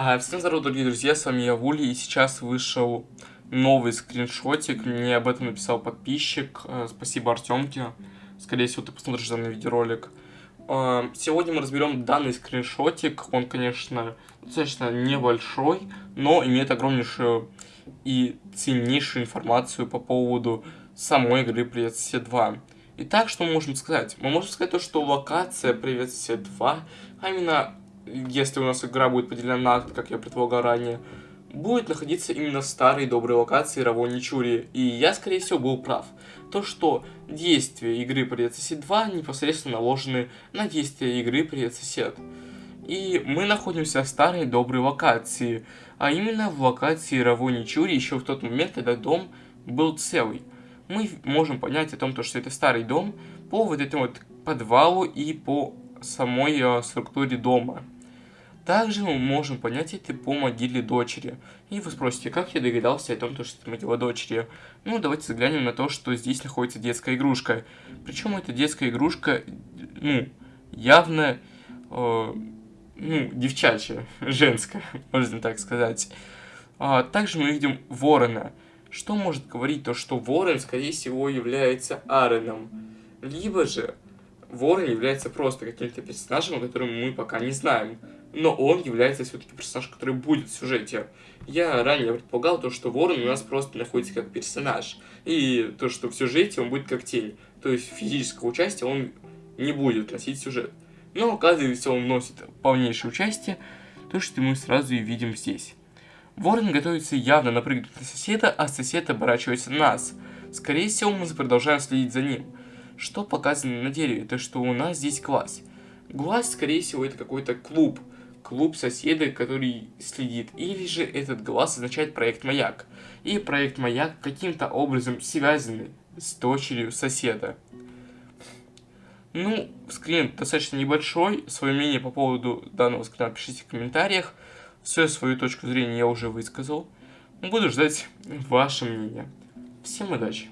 А, всем здорова, дорогие друзья, с вами я Вули, и сейчас вышел новый скриншотик, мне об этом написал подписчик, а, спасибо Артемке, скорее всего ты посмотришь данный видеоролик. А, сегодня мы разберем данный скриншотик, он, конечно, достаточно небольшой, но имеет огромнейшую и ценнейшую информацию по поводу самой игры Привет Сосед 2. Итак, что мы можем сказать? Мы можем сказать то, что локация Привет Сосед 2, а именно если у нас игра будет поделена на как я предполагал ранее, будет находиться именно в старой доброй локации Равони Чури. И я, скорее всего, был прав. То, что действия игры Привет Сосед 2 непосредственно наложены на действия игры Привет Сосед. И мы находимся в старой доброй локации, а именно в локации Равони Чури еще в тот момент, когда дом был целый. Мы можем понять о том, что это старый дом по вот этому вот подвалу и по самой э, структуре дома. Также мы можем понять это по могиле дочери. И вы спросите, как я догадался о том, что это могила дочери? Ну, давайте взглянем на то, что здесь находится детская игрушка. Причем эта детская игрушка, ну, явно, э, ну, девчачья, женская, можно так сказать. А, также мы видим ворона. Что может говорить то, что ворон, скорее всего, является Аароном? Либо же ворон является просто каким-то персонажем, о котором мы пока не знаем но он является все-таки персонаж, который будет в сюжете. Я ранее предполагал то, что Ворон у нас просто находится как персонаж, и то, что в сюжете он будет как тень, то есть физического участия он не будет носить сюжет. Но оказывается, он носит полнейшее участие, то, что мы сразу и видим здесь. Ворон готовится явно напрыгнуть на соседа, а сосед оборачивается на нас. Скорее всего, мы продолжаем следить за ним. Что показано на дереве? То, что у нас здесь глаз. Глаз, скорее всего, это какой-то клуб, клуб соседа, который следит, или же этот глаз означает проект Маяк. И проект Маяк каким-то образом связан с дочерью соседа. Ну, скрин достаточно небольшой. Свое мнение по поводу данного скрина пишите в комментариях. Все свою точку зрения я уже высказал. Буду ждать ваше мнение. Всем удачи!